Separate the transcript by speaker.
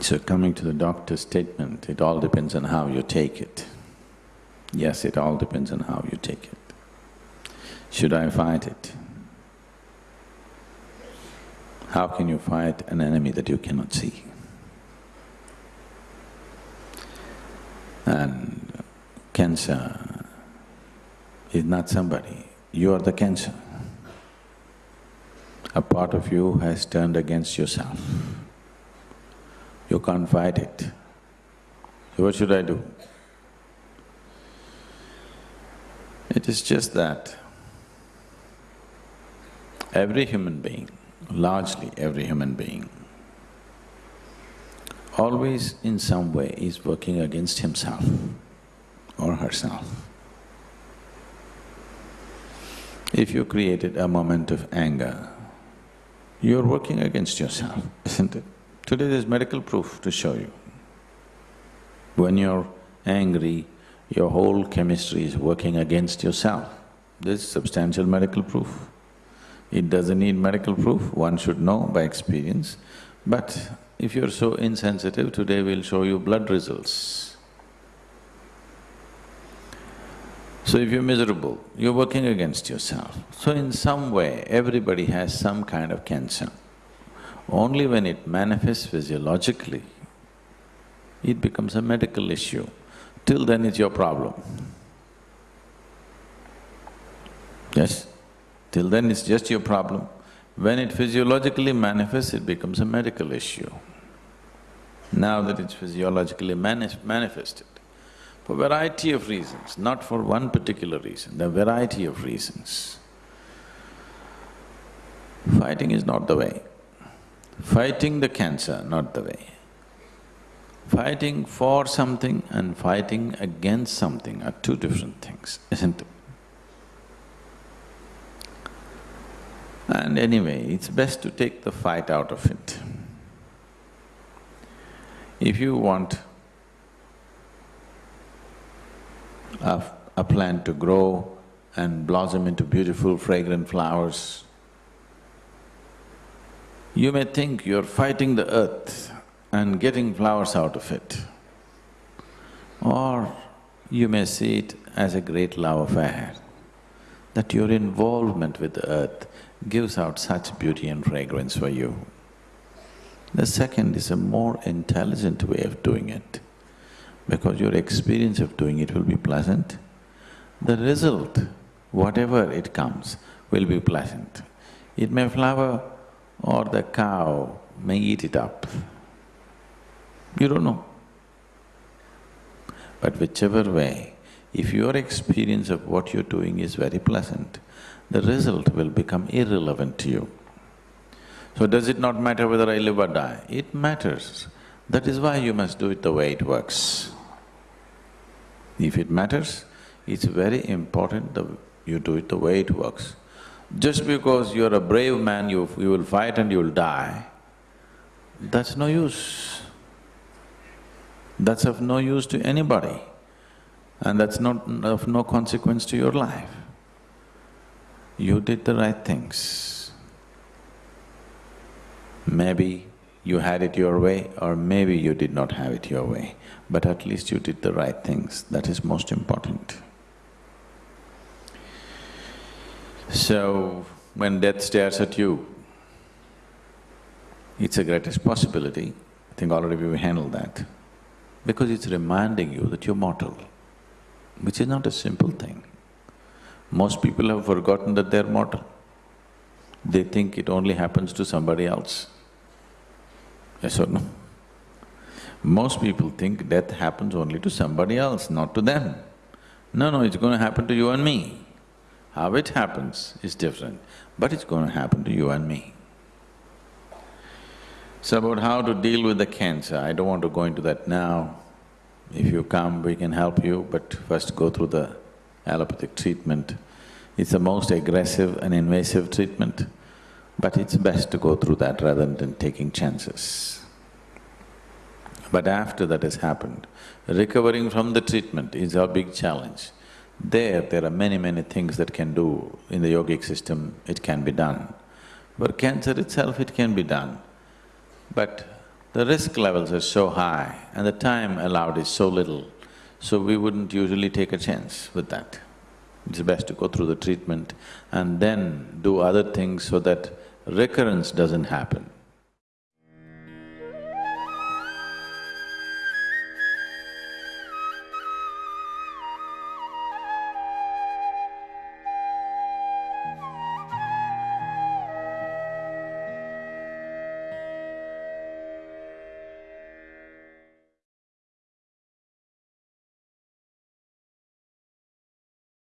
Speaker 1: So coming to the doctor's statement, it all depends on how you take it. Yes, it all depends on how you take it. Should I fight it? How can you fight an enemy that you cannot see? And cancer is not somebody, you are the cancer. A part of you has turned against yourself. Can't fight it. What should I do? It is just that every human being, largely every human being, always in some way is working against himself or herself. If you created a moment of anger, you're working against yourself, isn't it? Today there's medical proof to show you. When you're angry, your whole chemistry is working against yourself. There's substantial medical proof. It doesn't need medical proof, one should know by experience. But if you're so insensitive, today we'll show you blood results. So if you're miserable, you're working against yourself. So in some way, everybody has some kind of cancer. Only when it manifests physiologically, it becomes a medical issue. Till then it's your problem. Yes? Till then it's just your problem. When it physiologically manifests, it becomes a medical issue. Now that it's physiologically manif manifested, for variety of reasons, not for one particular reason, are variety of reasons. Fighting is not the way. Fighting the cancer, not the way. Fighting for something and fighting against something are two different things, isn't it? And anyway, it's best to take the fight out of it. If you want a, a plant to grow and blossom into beautiful fragrant flowers, you may think you're fighting the earth and getting flowers out of it. Or you may see it as a great love affair, that your involvement with the earth gives out such beauty and fragrance for you. The second is a more intelligent way of doing it, because your experience of doing it will be pleasant. The result, whatever it comes, will be pleasant. It may flower or the cow may eat it up. You don't know. But whichever way, if your experience of what you're doing is very pleasant, the result will become irrelevant to you. So does it not matter whether I live or die? It matters. That is why you must do it the way it works. If it matters, it's very important that you do it the way it works. Just because you're a brave man, you, you will fight and you'll die, that's no use. That's of no use to anybody and that's not of no consequence to your life. You did the right things. Maybe you had it your way or maybe you did not have it your way, but at least you did the right things, that is most important. So, when death stares at you, it's the greatest possibility, I think already we've handled that, because it's reminding you that you're mortal, which is not a simple thing. Most people have forgotten that they're mortal. They think it only happens to somebody else. Yes or no? Most people think death happens only to somebody else, not to them. No, no, it's going to happen to you and me. How it happens is different, but it's going to happen to you and me. So about how to deal with the cancer, I don't want to go into that now. If you come, we can help you, but first go through the allopathic treatment. It's the most aggressive and invasive treatment, but it's best to go through that rather than taking chances. But after that has happened, recovering from the treatment is a big challenge. There, there are many, many things that can do. In the yogic system, it can be done. For cancer itself, it can be done. But the risk levels are so high and the time allowed is so little, so we wouldn't usually take a chance with that. It's best to go through the treatment and then do other things so that recurrence doesn't happen.